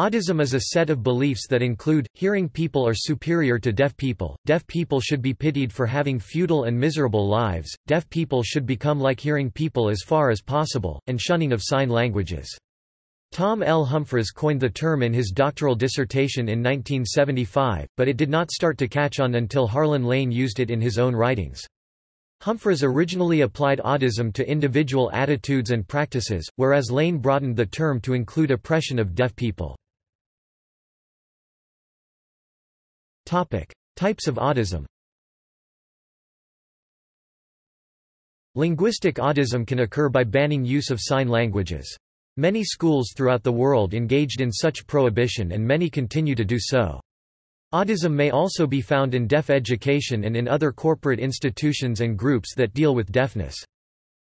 Audism is a set of beliefs that include, hearing people are superior to deaf people, deaf people should be pitied for having futile and miserable lives, deaf people should become like hearing people as far as possible, and shunning of sign languages. Tom L. Humphreys coined the term in his doctoral dissertation in 1975, but it did not start to catch on until Harlan Lane used it in his own writings. Humphreys originally applied audism to individual attitudes and practices, whereas Lane broadened the term to include oppression of deaf people. Types of audism Linguistic audism can occur by banning use of sign languages. Many schools throughout the world engaged in such prohibition and many continue to do so. Audism may also be found in deaf education and in other corporate institutions and groups that deal with deafness.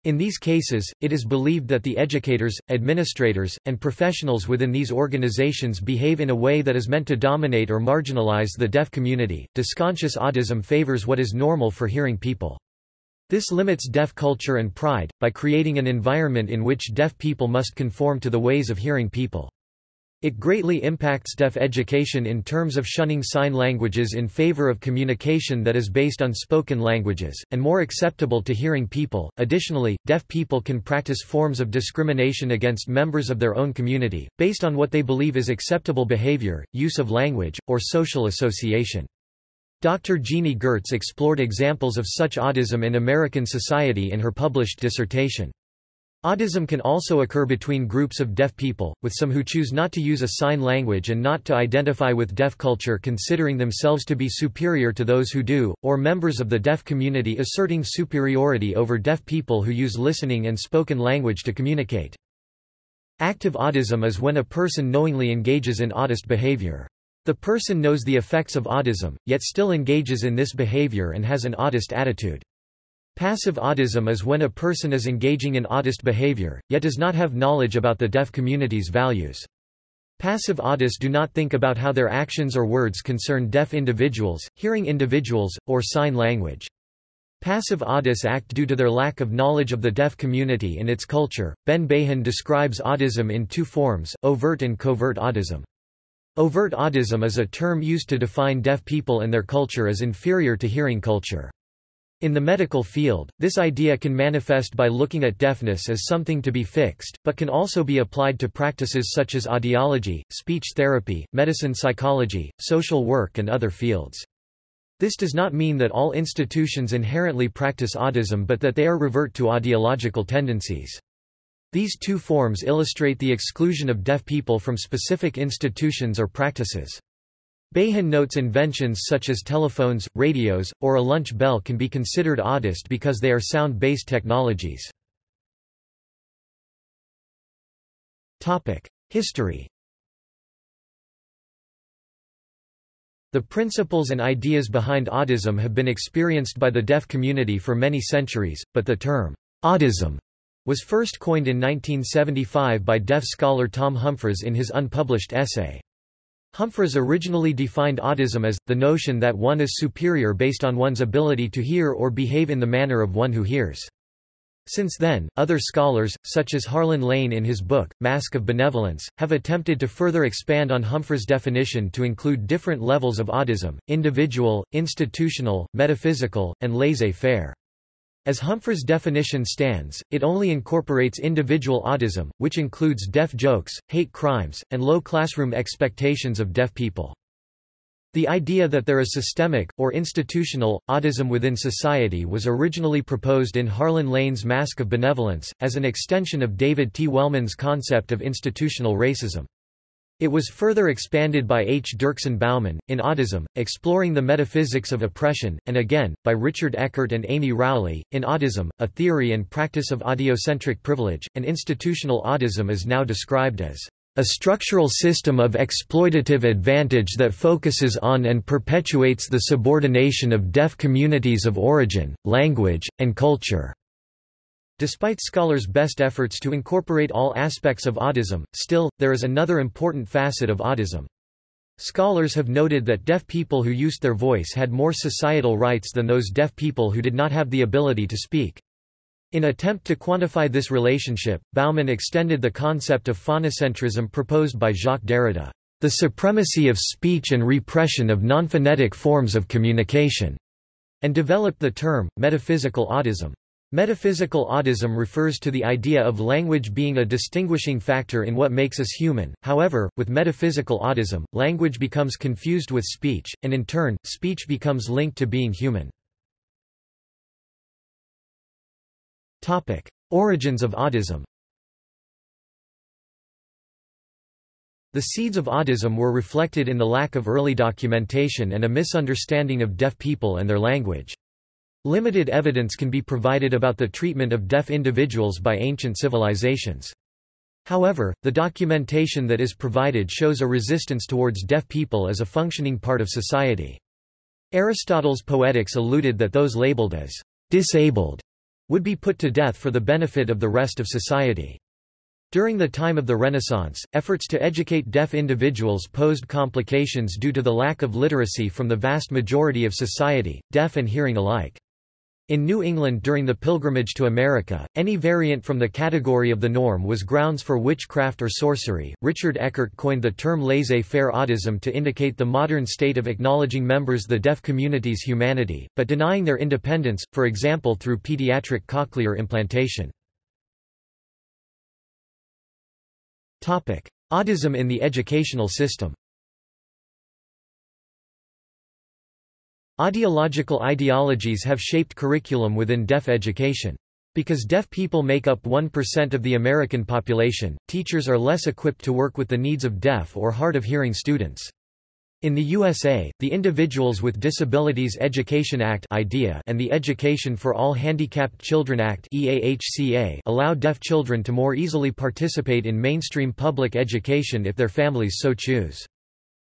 In these cases, it is believed that the educators, administrators, and professionals within these organizations behave in a way that is meant to dominate or marginalize the deaf community. Dysconscious audism favors what is normal for hearing people. This limits deaf culture and pride, by creating an environment in which deaf people must conform to the ways of hearing people. It greatly impacts deaf education in terms of shunning sign languages in favor of communication that is based on spoken languages, and more acceptable to hearing people. Additionally, deaf people can practice forms of discrimination against members of their own community, based on what they believe is acceptable behavior, use of language, or social association. Dr. Genie Gertz explored examples of such audism in American society in her published dissertation. Audism can also occur between groups of deaf people, with some who choose not to use a sign language and not to identify with deaf culture considering themselves to be superior to those who do, or members of the deaf community asserting superiority over deaf people who use listening and spoken language to communicate. Active audism is when a person knowingly engages in audist behavior. The person knows the effects of audism, yet still engages in this behavior and has an audist attitude. Passive audism is when a person is engaging in audist behavior, yet does not have knowledge about the deaf community's values. Passive audists do not think about how their actions or words concern deaf individuals, hearing individuals, or sign language. Passive audists act due to their lack of knowledge of the deaf community and its culture. Ben Bahan describes audism in two forms, overt and covert audism. Overt audism is a term used to define deaf people and their culture as inferior to hearing culture. In the medical field, this idea can manifest by looking at deafness as something to be fixed, but can also be applied to practices such as audiology, speech therapy, medicine psychology, social work and other fields. This does not mean that all institutions inherently practice audism but that they are revert to audiological tendencies. These two forms illustrate the exclusion of deaf people from specific institutions or practices. Bahan notes inventions such as telephones, radios, or a lunch bell can be considered audist because they are sound-based technologies. History The principles and ideas behind audism have been experienced by the deaf community for many centuries, but the term, audism, was first coined in 1975 by deaf scholar Tom Humphreys in his unpublished essay, Humphreys originally defined audism as, the notion that one is superior based on one's ability to hear or behave in the manner of one who hears. Since then, other scholars, such as Harlan Lane in his book, Mask of Benevolence, have attempted to further expand on Humphreys' definition to include different levels of audism, individual, institutional, metaphysical, and laissez-faire. As Humphreys' definition stands, it only incorporates individual audism, which includes deaf jokes, hate crimes, and low classroom expectations of deaf people. The idea that there is systemic, or institutional, audism within society was originally proposed in Harlan Lane's Mask of Benevolence, as an extension of David T. Wellman's concept of institutional racism. It was further expanded by H. Dirksen Bauman, in Audism, Exploring the Metaphysics of Oppression, and again, by Richard Eckert and Amy Rowley, in Audism, A Theory and Practice of Audiocentric Privilege, and institutional audism is now described as a structural system of exploitative advantage that focuses on and perpetuates the subordination of deaf communities of origin, language, and culture. Despite scholars' best efforts to incorporate all aspects of audism, still, there is another important facet of audism. Scholars have noted that deaf people who used their voice had more societal rights than those deaf people who did not have the ability to speak. In attempt to quantify this relationship, Bauman extended the concept of phonocentrism proposed by Jacques Derrida, the supremacy of speech and repression of non-phonetic forms of communication, and developed the term, metaphysical audism. Metaphysical audism refers to the idea of language being a distinguishing factor in what makes us human, however, with metaphysical audism, language becomes confused with speech, and in turn, speech becomes linked to being human. Origins of audism The seeds of audism were reflected in the lack of early documentation and a misunderstanding of deaf people and their language. Limited evidence can be provided about the treatment of deaf individuals by ancient civilizations. However, the documentation that is provided shows a resistance towards deaf people as a functioning part of society. Aristotle's Poetics alluded that those labeled as disabled would be put to death for the benefit of the rest of society. During the time of the Renaissance, efforts to educate deaf individuals posed complications due to the lack of literacy from the vast majority of society, deaf and hearing alike. In New England during the pilgrimage to America, any variant from the category of the norm was grounds for witchcraft or sorcery. Richard Eckert coined the term laissez faire audism to indicate the modern state of acknowledging members the deaf community's humanity, but denying their independence, for example through pediatric cochlear implantation. Audism in the educational system Audiological ideologies have shaped curriculum within deaf education. Because deaf people make up 1% of the American population, teachers are less equipped to work with the needs of deaf or hard of hearing students. In the USA, the Individuals with Disabilities Education Act (IDEA) and the Education for All Handicapped Children Act allow deaf children to more easily participate in mainstream public education if their families so choose.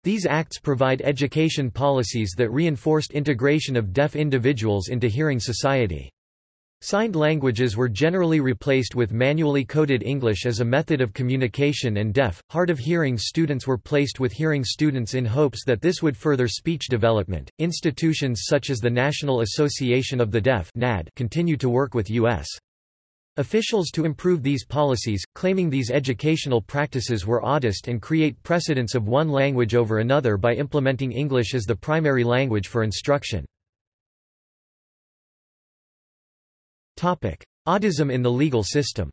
These acts provide education policies that reinforced integration of deaf individuals into hearing society. Signed languages were generally replaced with manually coded English as a method of communication and deaf, hard of hearing students were placed with hearing students in hopes that this would further speech development. Institutions such as the National Association of the Deaf (NAD) continue to work with U.S. Officials to improve these policies, claiming these educational practices were audist and create precedence of one language over another by implementing English as the primary language for instruction. Audism in the legal system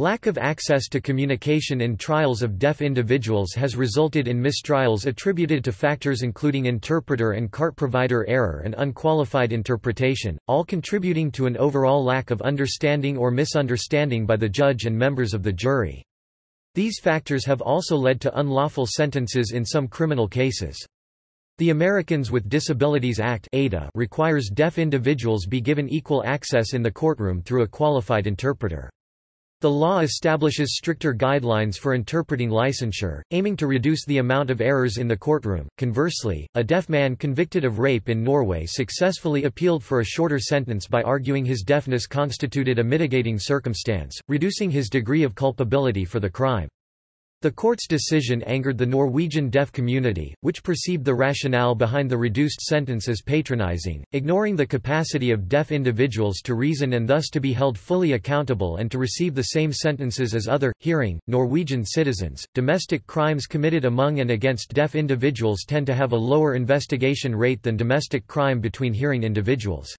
Lack of access to communication in trials of deaf individuals has resulted in mistrials attributed to factors including interpreter and CART provider error and unqualified interpretation, all contributing to an overall lack of understanding or misunderstanding by the judge and members of the jury. These factors have also led to unlawful sentences in some criminal cases. The Americans with Disabilities Act requires deaf individuals be given equal access in the courtroom through a qualified interpreter. The law establishes stricter guidelines for interpreting licensure, aiming to reduce the amount of errors in the courtroom. Conversely, a deaf man convicted of rape in Norway successfully appealed for a shorter sentence by arguing his deafness constituted a mitigating circumstance, reducing his degree of culpability for the crime. The court's decision angered the Norwegian deaf community, which perceived the rationale behind the reduced sentence as patronizing, ignoring the capacity of deaf individuals to reason and thus to be held fully accountable and to receive the same sentences as other, hearing, Norwegian citizens. Domestic crimes committed among and against deaf individuals tend to have a lower investigation rate than domestic crime between hearing individuals.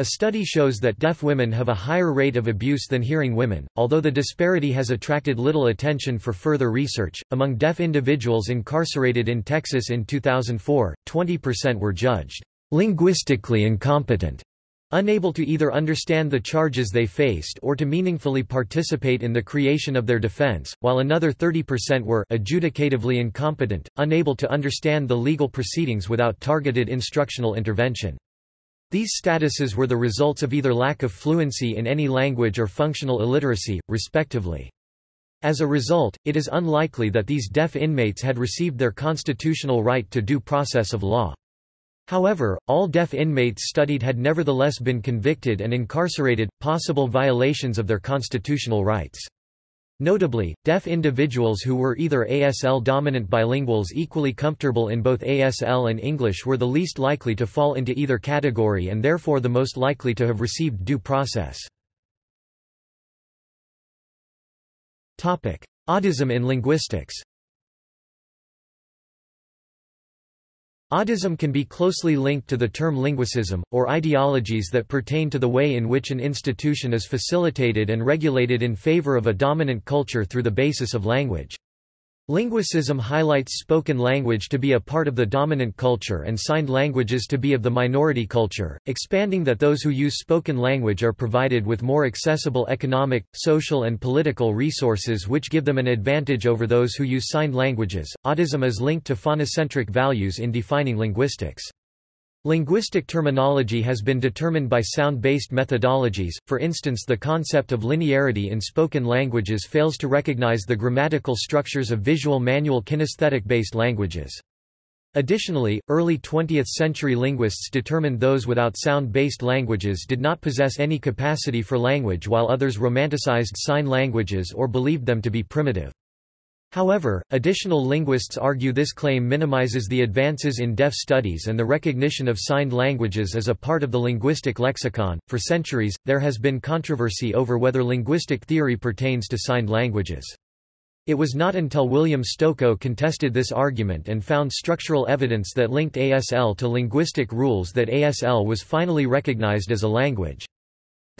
A study shows that deaf women have a higher rate of abuse than hearing women, although the disparity has attracted little attention for further research. Among deaf individuals incarcerated in Texas in 2004, 20% were judged linguistically incompetent, unable to either understand the charges they faced or to meaningfully participate in the creation of their defense, while another 30% were adjudicatively incompetent, unable to understand the legal proceedings without targeted instructional intervention. These statuses were the results of either lack of fluency in any language or functional illiteracy, respectively. As a result, it is unlikely that these deaf inmates had received their constitutional right to due process of law. However, all deaf inmates studied had nevertheless been convicted and incarcerated, possible violations of their constitutional rights. Notably, deaf individuals who were either ASL-dominant bilinguals equally comfortable in both ASL and English were the least likely to fall into either category and therefore the most likely to have received due process. Audism in linguistics Audism can be closely linked to the term linguicism, or ideologies that pertain to the way in which an institution is facilitated and regulated in favor of a dominant culture through the basis of language. Linguicism highlights spoken language to be a part of the dominant culture and signed languages to be of the minority culture, expanding that those who use spoken language are provided with more accessible economic, social, and political resources which give them an advantage over those who use signed languages. Audism is linked to phonocentric values in defining linguistics. Linguistic terminology has been determined by sound-based methodologies, for instance the concept of linearity in spoken languages fails to recognize the grammatical structures of visual manual kinesthetic-based languages. Additionally, early 20th-century linguists determined those without sound-based languages did not possess any capacity for language while others romanticized sign languages or believed them to be primitive. However, additional linguists argue this claim minimizes the advances in deaf studies and the recognition of signed languages as a part of the linguistic lexicon. For centuries, there has been controversy over whether linguistic theory pertains to signed languages. It was not until William Stokoe contested this argument and found structural evidence that linked ASL to linguistic rules that ASL was finally recognized as a language.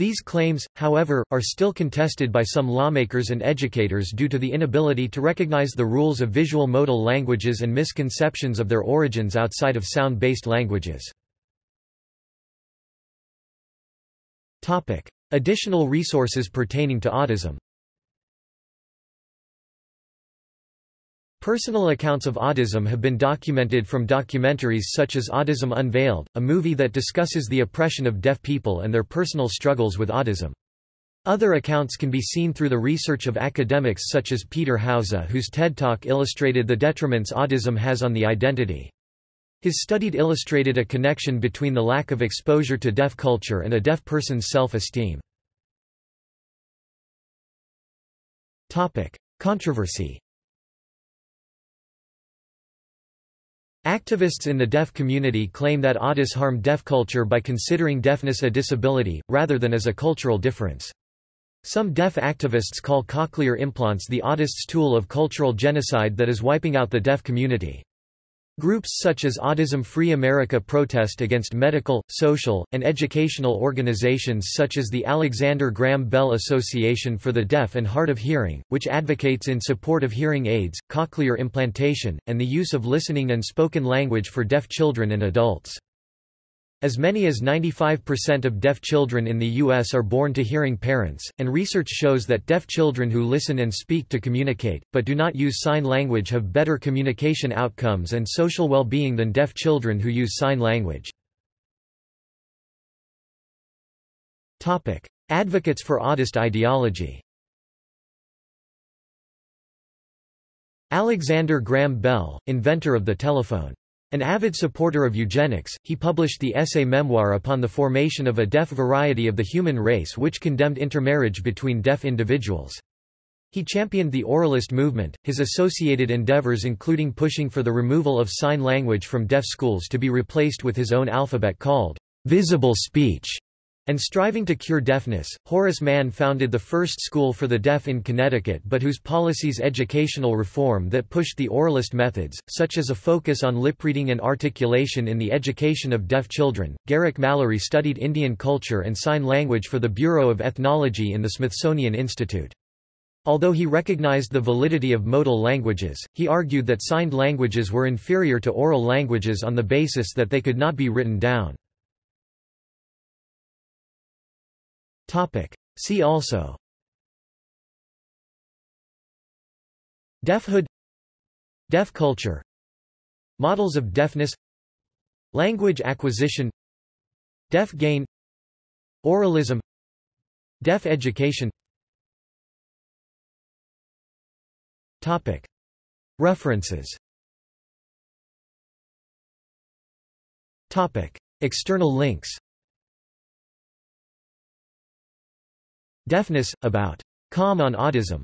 These claims, however, are still contested by some lawmakers and educators due to the inability to recognize the rules of visual modal languages and misconceptions of their origins outside of sound-based languages. Additional resources pertaining to audism Personal accounts of audism have been documented from documentaries such as Audism Unveiled, a movie that discusses the oppression of deaf people and their personal struggles with audism. Other accounts can be seen through the research of academics such as Peter Hauser whose TED Talk illustrated the detriments audism has on the identity. His studied illustrated a connection between the lack of exposure to deaf culture and a deaf person's self-esteem. Controversy Activists in the deaf community claim that audists harm deaf culture by considering deafness a disability, rather than as a cultural difference. Some deaf activists call cochlear implants the audists' tool of cultural genocide that is wiping out the deaf community. Groups such as Audism Free America protest against medical, social, and educational organizations such as the Alexander Graham Bell Association for the Deaf and Hard of Hearing, which advocates in support of hearing aids, cochlear implantation, and the use of listening and spoken language for deaf children and adults. As many as 95% of deaf children in the U.S. are born to hearing parents, and research shows that deaf children who listen and speak to communicate, but do not use sign language have better communication outcomes and social well-being than deaf children who use sign language. Advocates for audist ideology Alexander Graham Bell, inventor of the telephone. An avid supporter of eugenics, he published the essay Memoir upon the formation of a deaf variety of the human race which condemned intermarriage between deaf individuals. He championed the oralist movement, his associated endeavors including pushing for the removal of sign language from deaf schools to be replaced with his own alphabet called visible speech and striving to cure deafness, Horace Mann founded the first school for the deaf in Connecticut but whose policies educational reform that pushed the oralist methods, such as a focus on lip reading and articulation in the education of deaf children. Garrick Mallery studied Indian culture and sign language for the Bureau of Ethnology in the Smithsonian Institute. Although he recognized the validity of modal languages, he argued that signed languages were inferior to oral languages on the basis that they could not be written down. See also. Deafhood Deaf culture. Models of deafness. Language acquisition. Deaf gain. Oralism. Deaf education. Topic. References. Topic. External links Deafness, about. Com on Audism